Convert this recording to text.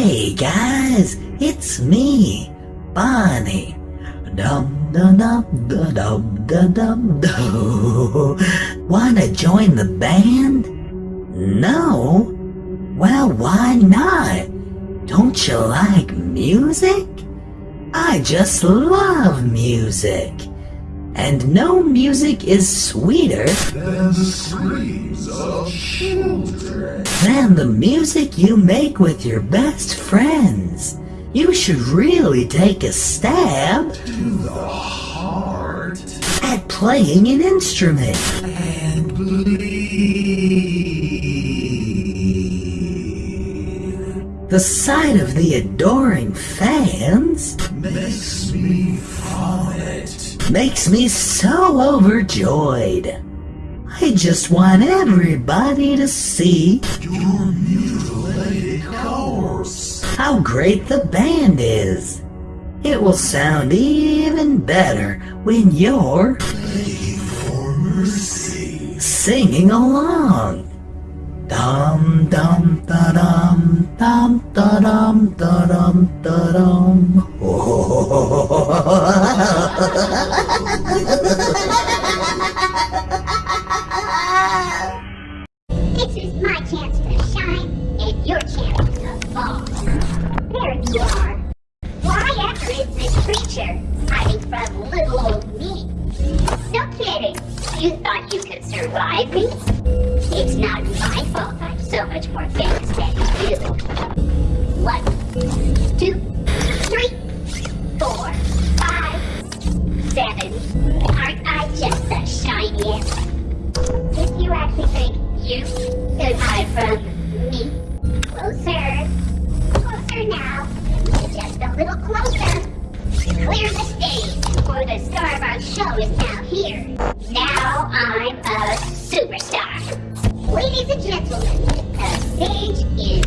Hey guys, it's me, Bonnie. Dum dum dum dum dum dum dum dum. Wanna join the band? No? Well, why not? Don't you like music? I just love music. And no music is sweeter than the screams of children. than the music you make with your best friends. You should really take a stab To the heart at playing an instrument. and bleed The sight of the adoring fans makes me vomit. makes me so overjoyed. I just want everybody to see Your mutilated corpse. how great the band is. It will sound even better when you're Begging for mercy. singing along. Dum dum da dum dum da dum da dum da dum. This is my chance to shine and your chance to fall. There you are. Why this creature hiding from little old me? No kidding. You thought you could survive me? It's not my fault I'm so much more famous Aren't I just the shiniest? If you actually think you could hide from me, closer, closer now, just a little closer. Clear the stage, for the star of our show is now here. Now I'm a superstar. Ladies and gentlemen, the stage is